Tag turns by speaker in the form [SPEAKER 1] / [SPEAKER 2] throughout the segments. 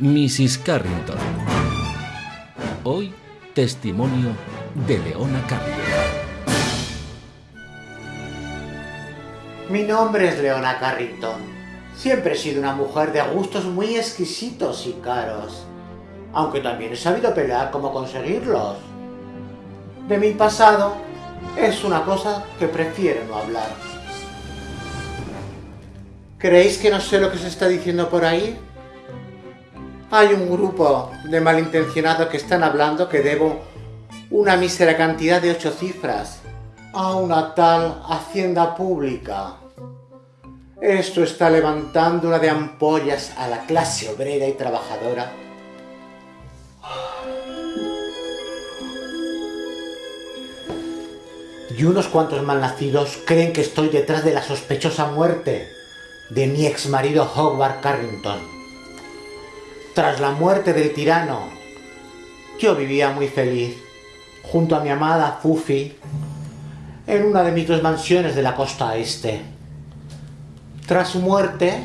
[SPEAKER 1] Mrs. Carrington. Hoy, testimonio de Leona Carrington.
[SPEAKER 2] Mi nombre es Leona Carrington. Siempre he sido una mujer de gustos muy exquisitos y caros, aunque también he sabido pelear cómo conseguirlos. De mi pasado es una cosa que prefiero no hablar. ¿Creéis que no sé lo que se está diciendo por ahí? Hay un grupo de malintencionados que están hablando que debo una mísera cantidad de ocho cifras a una tal hacienda pública. Esto está levantando una de ampollas a la clase obrera y trabajadora. Y unos cuantos malnacidos creen que estoy detrás de la sospechosa muerte de mi ex marido Howard Carrington. Tras la muerte del tirano, yo vivía muy feliz, junto a mi amada Fufi, en una de mis dos mansiones de la costa este. Tras su muerte,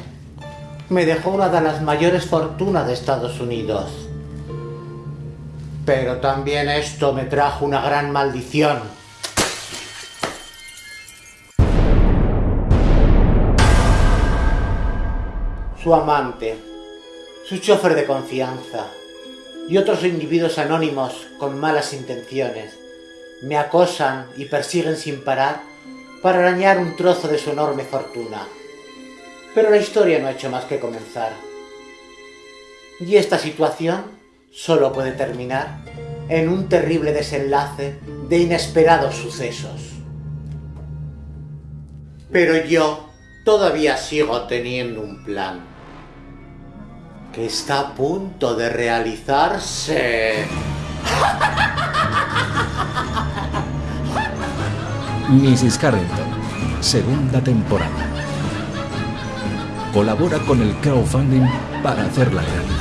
[SPEAKER 2] me dejó una de las mayores fortunas de Estados Unidos. Pero también esto me trajo una gran maldición. Su amante, su chofer de confianza y otros individuos anónimos con malas intenciones me acosan y persiguen sin parar para arañar un trozo de su enorme fortuna. Pero la historia no ha hecho más que comenzar. Y esta situación solo puede terminar en un terrible desenlace de inesperados sucesos. Pero yo todavía sigo teniendo un plan que está a punto de realizarse.
[SPEAKER 1] Mrs. Carrington, segunda temporada. Colabora con el crowdfunding para hacerla realidad.